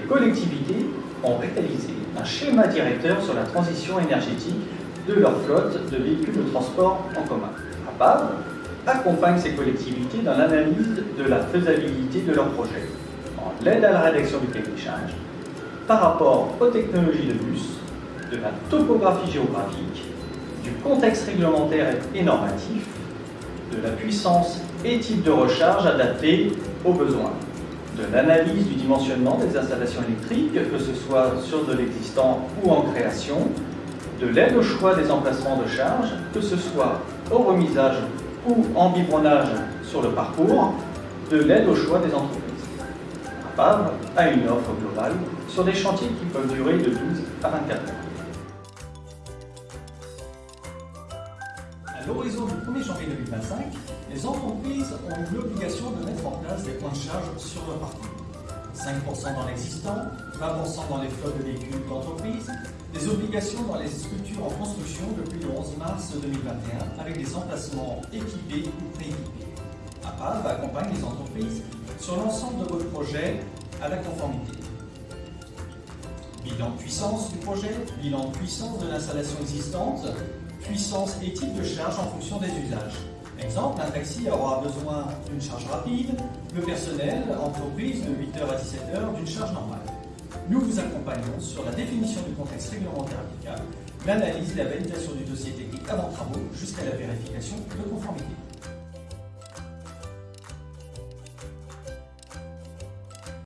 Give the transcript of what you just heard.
collectivités ont réalisé un schéma directeur sur la transition énergétique de leur flotte de véhicules de transport en commun. APAV accompagne ces collectivités dans l'analyse de la faisabilité de leurs projets, en l'aide à la rédaction du cahier par rapport aux technologies de bus, de la topographie géographique, du contexte réglementaire et normatif, de la puissance et type de recharge adaptés aux besoins, de l'analyse du dimensionnement des installations électriques, que ce soit sur de l'existant ou en création, de l'aide au choix des emplacements de charge, que ce soit au remisage ou en biberonnage sur le parcours, de l'aide au choix des entreprises. APAV a une offre globale sur des chantiers qui peuvent durer de 12 à 24 mois. À l'horizon du 1er janvier 2025, les entreprises ont l'obligation de mettre en place des points de charge sur leur parcours. 5% dans l'existant, 20% dans les flottes de véhicules d'entreprise, des obligations dans les structures en construction depuis le 11 mars 2021 avec des emplacements équipés ou prééquipés. APAV accompagne les entreprises sur l'ensemble de votre projet à la conformité. Bilan puissance du projet, bilan puissance de l'installation existante, puissance et type de charge en fonction des usages. Exemple, un taxi aura besoin d'une charge rapide, le personnel, entreprise, de 8h à 17h d'une charge normale. Nous vous accompagnons sur la définition du contexte réglementaire applicable, l'analyse et la validation du dossier technique avant travaux jusqu'à la vérification de conformité.